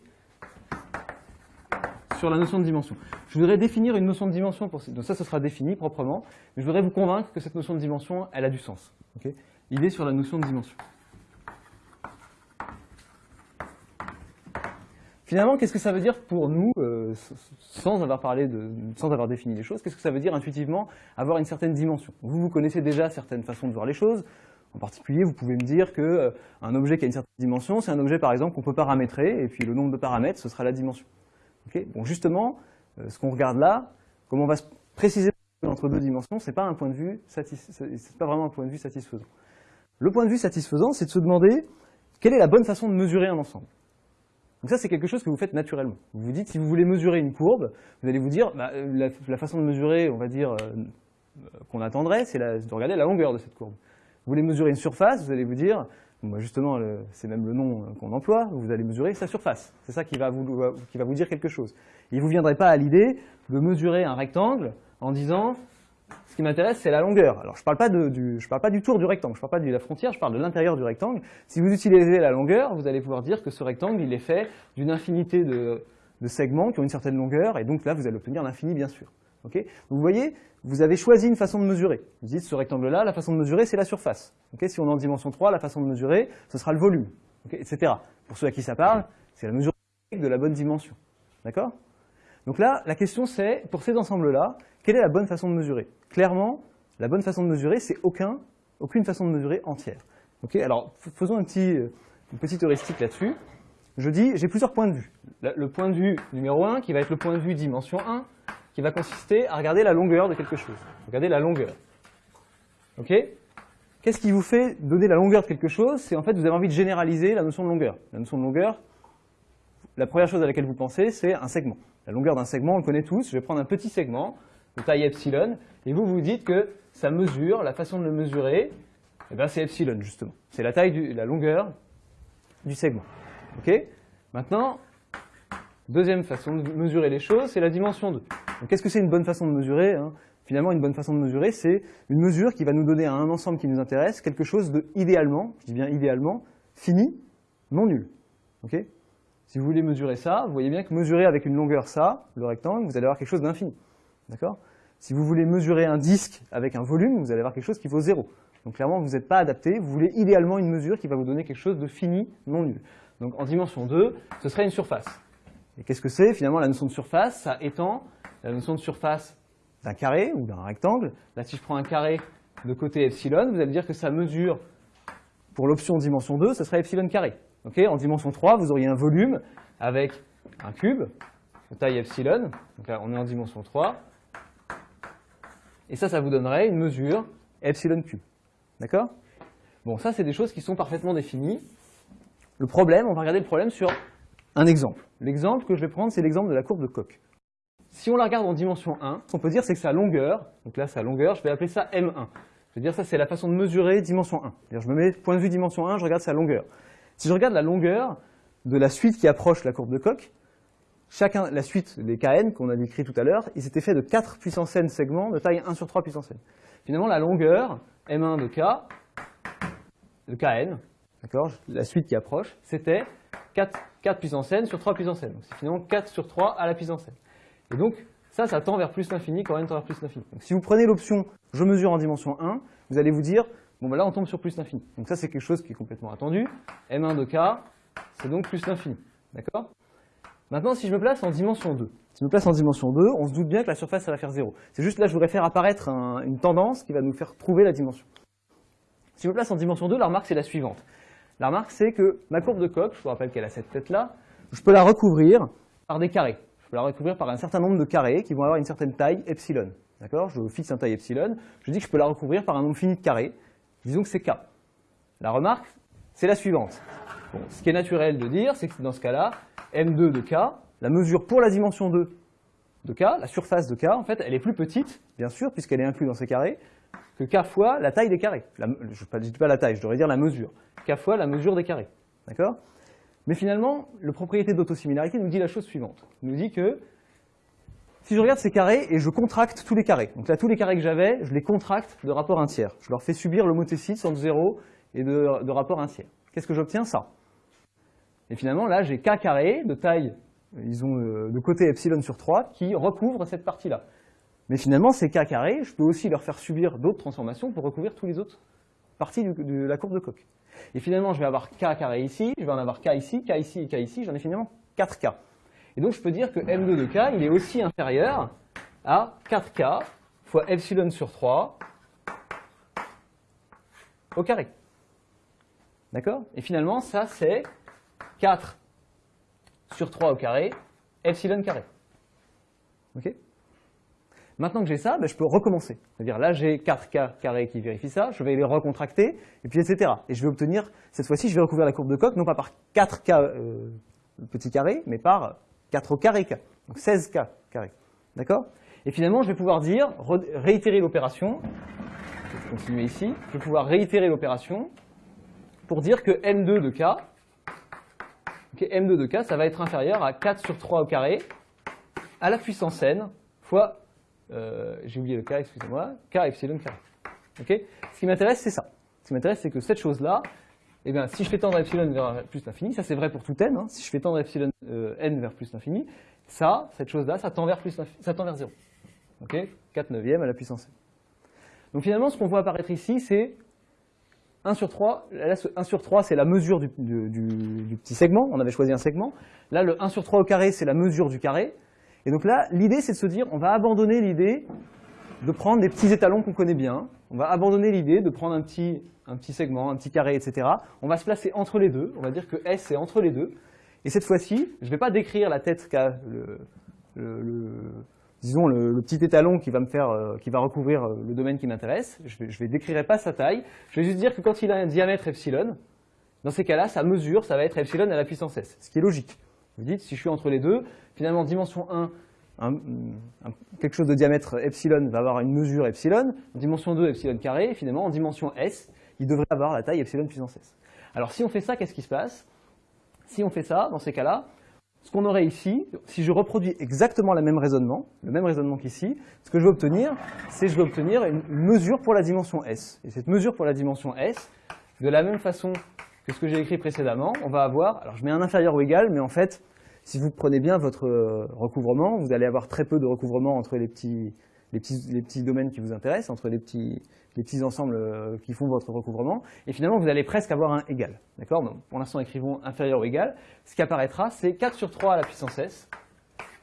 sur la notion de dimension. Je voudrais définir une notion de dimension, pour donc ça, ce sera défini proprement, mais je voudrais vous convaincre que cette notion de dimension, elle a du sens. idée sur la notion de dimension. Finalement, qu'est-ce que ça veut dire pour nous, euh, sans avoir parlé de, sans avoir défini les choses, qu'est-ce que ça veut dire intuitivement avoir une certaine dimension? Vous, vous connaissez déjà certaines façons de voir les choses. En particulier, vous pouvez me dire qu'un euh, objet qui a une certaine dimension, c'est un objet par exemple qu'on peut paramétrer, et puis le nombre de paramètres, ce sera la dimension. Bon, justement, euh, ce qu'on regarde là, comme on va se préciser entre deux dimensions, c'est pas un vraiment un point de vue satisfaisant. Le point de vue satisfaisant, c'est de se demander quelle est la bonne façon de mesurer un ensemble. Donc ça, c'est quelque chose que vous faites naturellement. Vous vous dites, si vous voulez mesurer une courbe, vous allez vous dire, bah, la, façon de mesurer, on va dire, euh, qu'on attendrait, c'est de regarder la longueur de cette courbe. Vous voulez mesurer une surface, vous allez vous dire, justement, c'est même le nom euh, qu'on emploie, vous allez mesurer sa surface. C'est ça qui va, vous, vous dire quelque chose. Il ne vous viendrait pas à l'idée de mesurer un rectangle en disant, ce qui m'intéresse, c'est la longueur. Alors, je ne parle, pas du, parle pas du tour du rectangle, je ne parle pas de la frontière, je parle de l'intérieur du rectangle. Si vous utilisez la longueur, vous allez pouvoir dire que ce rectangle, est fait d'une infinité de, segments qui ont une certaine longueur, et donc là, vous allez obtenir l'infini, bien sûr. Vous voyez, vous avez choisi une façon de mesurer. Vous dites, ce rectangle-là, la façon de mesurer, c'est la surface. si on est en dimension 3, la façon de mesurer, ce sera le volume, etc. Pour ceux à qui ça parle, c'est la mesure de la bonne dimension. D'accord? Donc là, la question c'est, pour ces ensembles-là, quelle est la bonne façon de mesurer? Clairement, la bonne façon de mesurer, c'est aucun, aucune façon de mesurer entière. Alors, faisons un petit, une petite heuristique là-dessus. Je dis, j'ai plusieurs points de vue. Le point de vue numéro 1, qui va être le point de vue dimension 1, qui va consister à regarder la longueur de quelque chose. Regardez la longueur. Ok? Qu'est-ce qui vous fait donner la longueur de quelque chose? C'est en fait, vous avez envie de généraliser la notion de longueur. La notion de longueur, la première chose à laquelle vous pensez, c'est un segment. La longueur d'un segment, on le connaît tous. Je vais prendre un petit segment de taille epsilon, et vous vous dites que ça mesure, la façon de le mesurer, eh ben c'est epsilon justement. C'est la taille, du, la longueur du segment. Ok? Maintenant, deuxième façon de mesurer les choses, c'est la dimension 2. Qu'est-ce que c'est une bonne façon de mesurer hein? Finalement, une bonne façon de mesurer, c'est une mesure qui va nous donner à un ensemble qui nous intéresse quelque chose de idéalement, je dis bien idéalement, fini, non nul. Si vous voulez mesurer ça, vous voyez bien que mesurer avec une longueur ça, le rectangle, vous allez avoir quelque chose d'infini. D'accord? Si vous voulez mesurer un disque avec un volume, vous allez avoir quelque chose qui vaut zéro. Donc clairement, vous n'êtes pas adapté, vous voulez idéalement une mesure qui va vous donner quelque chose de fini, non nul. Donc en dimension 2, ce serait une surface. Et qu'est-ce que c'est Finalement, la notion de surface, ça étend la notion de surface d'un carré ou d'un rectangle. Là, si je prends un carré de côté epsilon, vous allez dire que ça mesure, pour l'option dimension 2, ce serait epsilon carré en dimension 3, vous auriez un volume avec un cube de taille epsilon. Donc là, on est en dimension 3. Et ça, ça vous donnerait une mesure epsilon cube. D'accord? Bon, ça, c'est des choses qui sont parfaitement définies. Le problème, on va regarder le problème sur un exemple. L'exemple que je vais prendre, c'est l'exemple de la courbe de Koch. Si on la regarde en dimension 1, ce qu'on peut dire, c'est que sa longueur, donc là, sa longueur, je vais appeler ça M1. Je vais dire ça, c'est la façon de mesurer dimension 1. Je me mets point de vue dimension 1, je regarde sa longueur. Si je regarde la longueur de la suite qui approche la courbe de Koch, chacun, la suite des Kn qu'on a décrit tout à l'heure, ils étaient faits de 4 puissance n segments de taille 1 sur 3 puissance n. Finalement, la longueur M1 de K, de Kn, la suite qui approche, c'était 4, 4 puissance n sur 3 puissance n. c'est finalement 4 sur 3 à la puissance n. Et donc, ça, ça tend vers plus l'infini quand n tend vers plus l'infini. Donc si vous prenez l'option « je mesure en dimension 1 », vous allez vous dire Bon, ben là, on tombe sur plus l'infini. Donc ça, c'est quelque chose qui est complètement attendu. M1 de K, c'est donc plus l'infini. D'accord? Maintenant, si je me place en dimension 2, si je me place en dimension 2, on se doute bien que la surface, ça va faire 0. C'est juste là, je voudrais faire apparaître une tendance qui va nous faire trouver la dimension. Si je me place en dimension 2, la remarque, c'est la suivante. La remarque, c'est que ma courbe de Koch, je vous rappelle qu'elle a cette tête-là, je peux la recouvrir par des carrés. Je peux la recouvrir par un certain nombre de carrés qui vont avoir une certaine taille epsilon. D'accord? Je fixe un taille epsilon. Je dis que je peux la recouvrir par un nombre fini de carrés. Disons que c'est K. La remarque, c'est la suivante. ce qui est naturel de dire, c'est que dans ce cas-là, M2 de K, la mesure pour la dimension 2 de K, la surface de K, en fait, elle est plus petite, bien sûr, puisqu'elle est inclue dans ces carrés, que K fois la taille des carrés. je ne dis pas la taille, je devrais dire la mesure. K fois la mesure des carrés. D'accord? Mais finalement, la propriété d'autosimilarité nous dit la chose suivante. Il nous dit que si je regarde ces carrés et je contracte tous les carrés, donc là, tous les carrés que j'avais, je les contracte de rapport 1 tiers. Je leur fais subir l'homothécite entre 0 et de, de rapport 1 tiers. Qu'est-ce que j'obtiens? Ça. Et finalement, là, j'ai K carré de taille ils ont euh, de côté epsilon sur 3 qui recouvre cette partie-là. Mais finalement, ces k carrés, je peux aussi leur faire subir d'autres transformations pour recouvrir tous les autres parties de la courbe de Koch. Et finalement, je vais avoir k carré ici, je vais en avoir k ici, k ici et k ici, j'en ai finalement 4k. Et donc, je peux dire que m2 de k, il est aussi inférieur à 4k fois epsilon sur 3 au carré. D'accord? Et finalement, ça, c'est 4 sur 3 au carré, epsilon carré. Ok? Maintenant que j'ai ça, ben, je peux recommencer. C'est-à-dire là, j'ai 4K carré qui vérifie ça, je vais les recontracter, et puis etc. Et je vais obtenir, cette fois-ci, je vais recouvrir la courbe de Koch, non pas par 4K euh, petit carré, mais par 4 au carré K. Donc 16K carré. D'accord? Et finalement, je vais pouvoir dire, réitérer l'opération, je vais continuer ici, je vais pouvoir réitérer l'opération pour dire que M2 de K M2 de K, ça va être inférieur à 4 sur 3 au carré à la puissance n fois, euh, j'ai oublié le K, excusez-moi, K epsilon carré. Okay Ce qui m'intéresse, c'est ça. Ce qui m'intéresse, c'est que cette chose-là, eh si je fais tendre epsilon vers plus l'infini, ça c'est vrai pour tout n, hein, si je fais tendre epsilon euh, n vers plus l'infini, ça, cette chose-là, ça tend vers, ça tend vers 0. Okay 4 neuvième à la puissance n. Donc finalement, ce qu'on voit apparaître ici, c'est 1 sur 3, là, 1 sur 3, c'est la mesure du, petit segment. On avait choisi un segment. Là, le 1 sur 3 au carré, c'est la mesure du carré. Et donc là, l'idée, c'est de se dire, on va abandonner l'idée de prendre des petits étalons qu'on connaît bien. On va abandonner l'idée de prendre un petit, un petit segment, un petit carré, etc. On va se placer entre les deux. On va dire que S est entre les deux. Et cette fois-ci, je ne vais pas décrire la tête qu'a le, le, disons, le, petit étalon qui va, me faire, euh, qui va recouvrir euh, le domaine qui m'intéresse. Je ne vais, décrirai pas sa taille. Je vais juste dire que quand il a un diamètre epsilon, dans ces cas-là, sa mesure, ça va être epsilon à la puissance s, ce qui est logique. Vous dites, si je suis entre les deux, finalement, dimension 1, quelque chose de diamètre epsilon va avoir une mesure epsilon, dimension 2, epsilon carré, et finalement, en dimension s, il devrait avoir la taille epsilon puissance s. Alors, si on fait ça, qu'est-ce qui se passe? Si on fait ça, dans ces cas-là, ce qu'on aurait ici, si je reproduis exactement le même raisonnement, le même raisonnement qu'ici, ce que je vais obtenir, c'est je vais obtenir une mesure pour la dimension S. Et cette mesure pour la dimension S, de la même façon que ce que j'ai écrit précédemment, on va avoir, alors je mets un inférieur ou égal, mais en fait, si vous prenez bien votre euh, recouvrement, vous allez avoir très peu de recouvrement entre les petits, les petits, les petits domaines qui vous intéressent, entre les petits, les petits ensembles euh, qui font votre recouvrement, et finalement vous allez presque avoir un égal. D'accord? Pour l'instant, écrivons inférieur ou égal. Ce qui apparaîtra, c'est 4 sur 3 à la puissance s,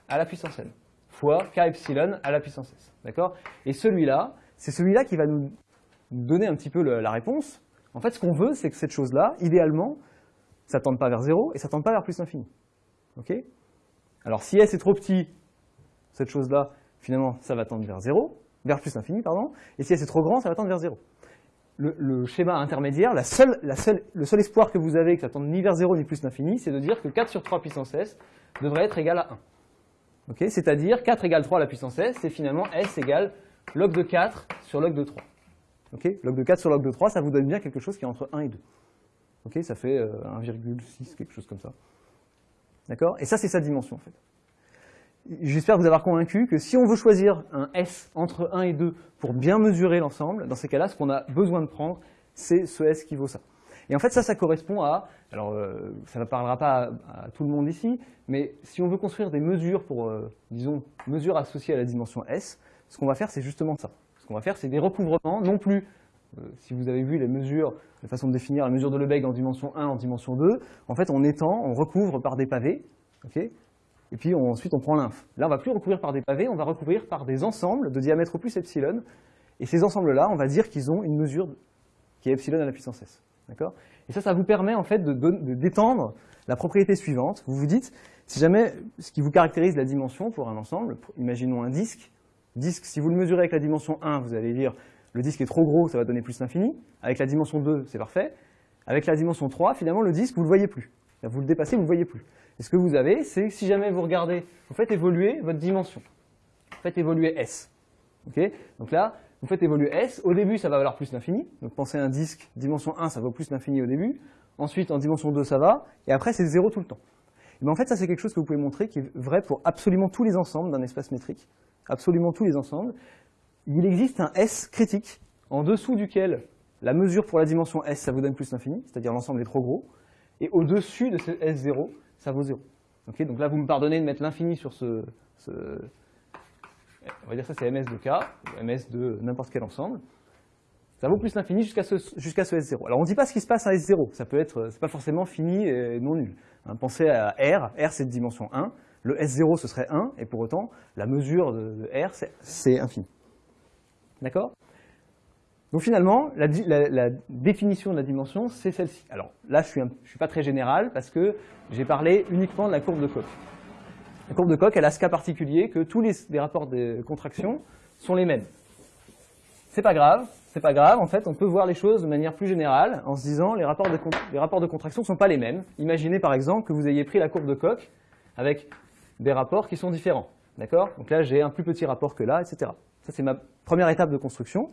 à la puissance n, fois k epsilon à la puissance s. D'accord? Et celui-là, c'est celui-là qui va nous donner un petit peu la réponse. En fait, ce qu'on veut, c'est que cette chose-là, idéalement, ça ne tende pas vers 0 et ça ne tende pas vers plus l'infini. Ok? Alors, si s est trop petit, cette chose-là, finalement, ça va tendre vers 0 vers plus l'infini, pardon, et si c'est trop grand, ça va tendre vers 0. Le, schéma intermédiaire, la seule, la seule, le seul espoir que vous avez que ça tende ni vers 0 ni plus l'infini, c'est de dire que 4 sur 3 puissance s devrait être égal à 1. C'est-à-dire 4 égale 3 à la puissance s, c'est finalement s égale log de 4 sur log de 3. Log de 4 sur log de 3, ça vous donne bien quelque chose qui est entre 1 et 2. Ça fait 1,6, euh, quelque chose comme ça. D'accord? Et ça, c'est sa dimension, en fait. J'espère vous avoir convaincu que si on veut choisir un S entre 1 et 2 pour bien mesurer l'ensemble, dans ces cas-là, ce qu'on a besoin de prendre, c'est ce S qui vaut ça. Et en fait, ça, ça correspond à, alors euh, ça ne parlera pas à, tout le monde ici, mais si on veut construire des mesures pour, euh, disons, mesures associées à la dimension S, ce qu'on va faire, c'est justement ça. Qu'on va faire, c'est des recouvrements, non plus, euh, si vous avez vu les mesures, la façon de définir la mesure de Lebesgue en dimension 1, en dimension 2, en fait, on étend, on recouvre par des pavés, ok et puis ensuite on prend l'inf. Là, on ne va plus recouvrir par des pavés, on va recouvrir par des ensembles de diamètre plus epsilon. Et ces ensembles-là, on va dire qu'ils ont une mesure qui est epsilon à la puissance s. Et ça, ça vous permet en fait de, d'étendre la propriété suivante. Vous vous dites, si jamais ce qui vous caractérise la dimension pour un ensemble, imaginons un disque, disque, si vous le mesurez avec la dimension 1, vous allez dire le disque est trop gros, ça va donner plus l'infini. Avec la dimension 2, c'est parfait. Avec la dimension 3, finalement, le disque, vous ne le voyez plus. vous le dépassez, vous ne le voyez plus. Et ce que vous avez, c'est si jamais vous regardez, vous faites évoluer votre dimension. Vous faites évoluer S. Ok? Donc là, vous faites évoluer S. Au début, ça va valoir plus l'infini. Donc pensez à un disque, dimension 1, ça vaut plus l'infini au début. Ensuite, en dimension 2, ça va. Et après, c'est 0 tout le temps. Et bien, en fait, ça, c'est quelque chose que vous pouvez montrer qui est vrai pour absolument tous les ensembles d'un espace métrique. Absolument tous les ensembles. Il existe un S critique en dessous duquel la mesure pour la dimension S, ça vous donne plus l'infini, c'est-à-dire l'ensemble est trop gros. Et au-dessus de ce S0, ça vaut 0. donc là, vous me pardonnez de mettre l'infini sur ce, On va dire ça, c'est ms de k, ou ms de n'importe quel ensemble. Ça vaut plus l'infini jusqu'à ce, ce, S0. Alors on ne dit pas ce qui se passe à S0, ça peut être, c'est pas forcément fini et non nul. Hein, pensez à R, R c'est de dimension 1, le S0 ce serait 1, et pour autant, la mesure de, R c'est infini. D'accord? Donc finalement, la, définition de la dimension, c'est celle-ci. Alors là, je ne suis, suis, pas très général parce que j'ai parlé uniquement de la courbe de Koch. La courbe de Koch, elle a ce cas particulier que tous les, rapports de contraction sont les mêmes. C'est pas grave, c'est pas grave. En fait, on peut voir les choses de manière plus générale en se disant les rapports de, les rapports de contraction ne sont pas les mêmes. Imaginez par exemple que vous ayez pris la courbe de Koch avec des rapports qui sont différents. D'accord? Donc là, j'ai un plus petit rapport que là, etc. Ça, c'est ma première étape de construction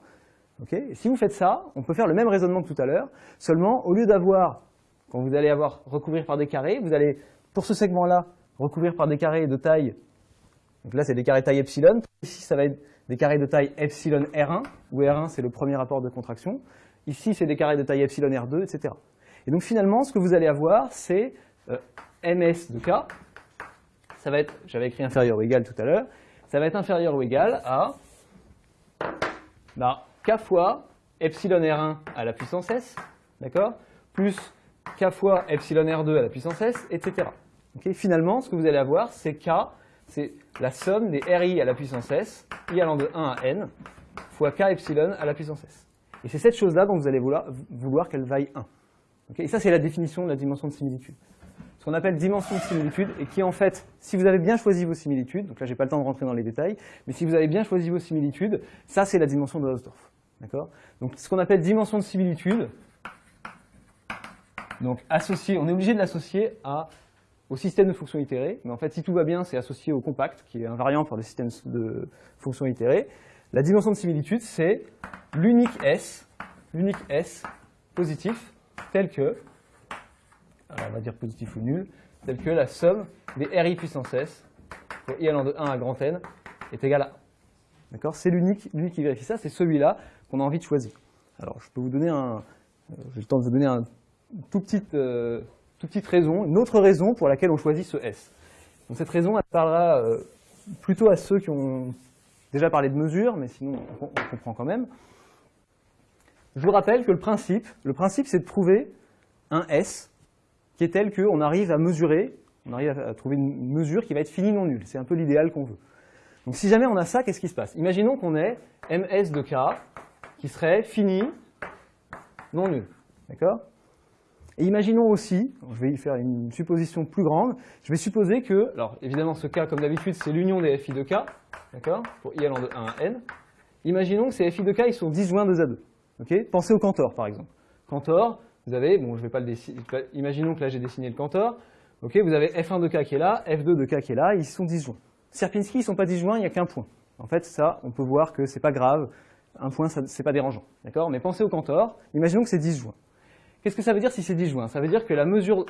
si vous faites ça, on peut faire le même raisonnement que tout à l'heure, seulement au lieu d'avoir, quand vous allez avoir recouvrir par des carrés, vous allez, pour ce segment-là, recouvrir par des carrés de taille, donc là c'est des carrés de taille epsilon, ici ça va être des carrés de taille epsilon R1, où R1 c'est le premier rapport de contraction, ici c'est des carrés de taille epsilon R2, etc. Et donc finalement, ce que vous allez avoir, c'est euh, ms de k, ça va être, j'avais écrit inférieur ou égal tout à l'heure, ça va être inférieur ou égal à bah, k fois epsilon R1 à la puissance S, d'accord Plus k fois epsilon R2 à la puissance S, etc. Finalement, ce que vous allez avoir, c'est k, c'est la somme des RI à la puissance S, i allant de 1 à n, fois k epsilon à la puissance S. Et c'est cette chose-là dont vous allez vouloir, vouloir qu'elle vaille 1. et ça, c'est la définition de la dimension de similitude. Ce qu'on appelle dimension de similitude, et qui en fait, si vous avez bien choisi vos similitudes, donc là, j'ai pas le temps de rentrer dans les détails, mais si vous avez bien choisi vos similitudes, ça, c'est la dimension de Hausdorff. D'accord? Donc, ce qu'on appelle dimension de similitude, donc associé, on est obligé de l'associer au système de fonctions itérées, mais en fait, si tout va bien, c'est associé au compact, qui est invariant pour le système de fonctions itérées. La dimension de similitude, c'est l'unique S, l'unique S positif, tel que, on va dire positif ou nul, tel que la somme des RI puissance S, pour i allant de 1 à grand N, est égale à 1. D'accord? C'est l'unique qui vérifie ça, c'est celui-là qu'on a envie de choisir. Alors, je peux vous donner un, euh, j'ai le temps de vous donner un tout petite, euh, petite raison, une autre raison pour laquelle on choisit ce S. Donc cette raison, elle parlera euh, plutôt à ceux qui ont déjà parlé de mesure, mais sinon on, comprend quand même. Je vous rappelle que le principe, le principe c'est de trouver un S qui est tel qu'on arrive à mesurer, on arrive à trouver une mesure qui va être finie non nulle. C'est un peu l'idéal qu'on veut. Donc si jamais on a ça, qu'est-ce qui se passe? Imaginons qu'on ait ms de k qui serait fini, non nul. D'accord? Et imaginons aussi, je vais y faire une supposition plus grande, je vais supposer que, alors évidemment ce cas comme d'habitude c'est l'union des fi de k, d'accord? Pour i allant de 1 à n. Imaginons que ces fi de k ils sont disjoints 2 à 2. ok? Pensez au Cantor par exemple. Cantor, vous avez, bon je vais pas le dessiner, imaginons que là j'ai dessiné le Cantor, ok vous avez f1 de k qui est là, f2 de k qui est là, ils sont disjoints. Sierpinski, ils ne sont pas disjoints, il n'y a qu'un point. En fait, ça, on peut voir que c'est pas grave, un point, ce n'est pas dérangeant. D'accord? Mais pensez au Cantor, imaginons que c'est disjoint. Qu'est-ce que ça veut dire si c'est disjoint? Ça veut dire que la mesure,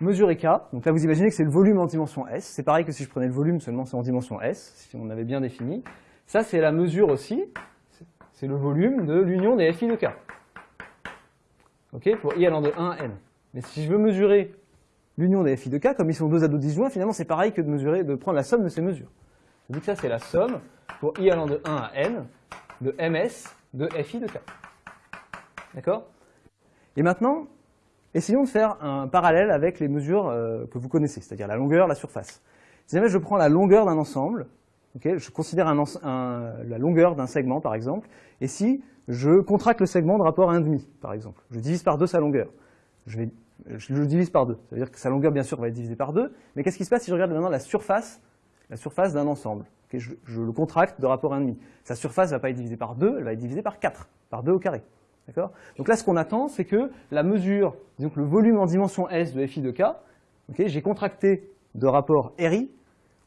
mesure est K, donc là vous imaginez que c'est le volume en dimension S, c'est pareil que si je prenais le volume, seulement c'est en dimension S, si on avait bien défini. Ça c'est la mesure aussi, c'est le volume de l'union des FI de K. Pour I allant de 1 à N. Mais si je veux mesurer l'union des FI de K, comme ils sont deux à deux disjoints, finalement c'est pareil que de mesurer, de prendre la somme de ces mesures. Que ça c'est la somme pour i allant de 1 à n de ms de fi de k. D'accord? Et maintenant, essayons de faire un parallèle avec les mesures euh, que vous connaissez, c'est-à-dire la longueur, la surface. Si jamais je prends la longueur d'un ensemble, je considère la longueur d'un segment par exemple, et si je contracte le segment de rapport à 1,5 par exemple, je divise par 2 sa longueur, je, le divise par 2, ça veut dire que sa longueur bien sûr va être divisée par 2, mais qu'est-ce qui se passe si je regarde maintenant la surface, la surface d'un ensemble? Je, le contracte de rapport à 1,5. Sa surface ne va pas être divisée par 2, elle va être divisée par 4, par 2 au carré. Donc là, ce qu'on attend, c'est que la mesure, disons que le volume en dimension S de FI de K, j'ai contracté de rapport RI,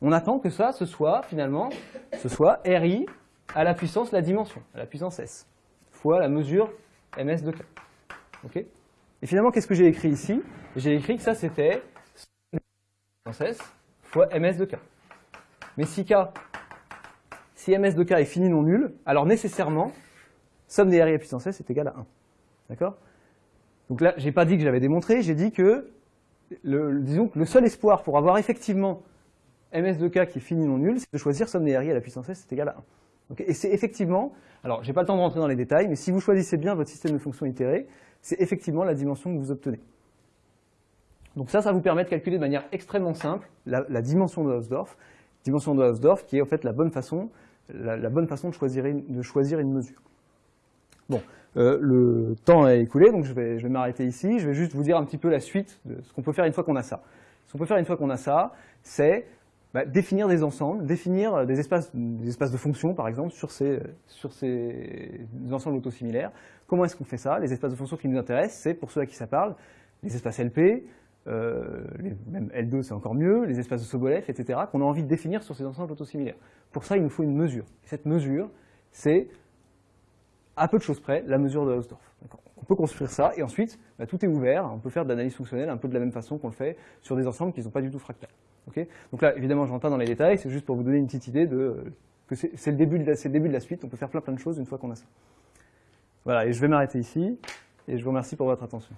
on attend que ça, ce soit finalement, ce soit RI à la puissance la dimension, à la puissance S, fois la mesure ms de K. Ok Et finalement, qu'est-ce que j'ai écrit ici? J'ai écrit que ça, c'était fois ms de K. Mais si K, si ms de K est fini non nul, alors nécessairement, somme des RI à puissance S est égale à 1. D'accord? Donc là, je n'ai pas dit que j'avais démontré, j'ai dit que, le, disons que le seul espoir pour avoir effectivement ms de k qui est fini non nul, c'est de choisir somme des RI à la puissance S est égale à 1. Et c'est effectivement, alors j'ai pas le temps de rentrer dans les détails, mais si vous choisissez bien votre système de fonctions itérées, c'est effectivement la dimension que vous obtenez. Donc ça, ça vous permet de calculer de manière extrêmement simple la, dimension de Hausdorff, dimension de Hausdorff qui est en fait la bonne façon, la, bonne façon de choisir une mesure. Bon, euh, le temps est écoulé, donc je vais, je vais m'arrêter ici. Je vais juste vous dire un petit peu la suite de ce qu'on peut faire une fois qu'on a ça. Ce qu'on peut faire une fois qu'on a ça, c'est bah, définir des ensembles, définir des espaces, des espaces de fonctions, par exemple, sur ces, sur ces ensembles autosimilaires. Comment est-ce qu'on fait ça? Les espaces de fonctions qui nous intéressent, c'est, pour ceux à qui ça parle, les espaces LP, euh, même L2 c'est encore mieux, les espaces de Sobolev, etc., qu'on a envie de définir sur ces ensembles autosimilaires. Pour ça, il nous faut une mesure. cette mesure, c'est à peu de choses près, la mesure de Hausdorff. On peut construire ça, et ensuite, bah, tout est ouvert, on peut faire de l'analyse fonctionnelle un peu de la même façon qu'on le fait sur des ensembles qui ne sont pas du tout fractales. Donc là, évidemment, je rentre pas dans les détails, c'est juste pour vous donner une petite idée de que c'est le, le début de la suite, on peut faire plein plein de choses une fois qu'on a ça. Voilà, et je vais m'arrêter ici, et je vous remercie pour votre attention.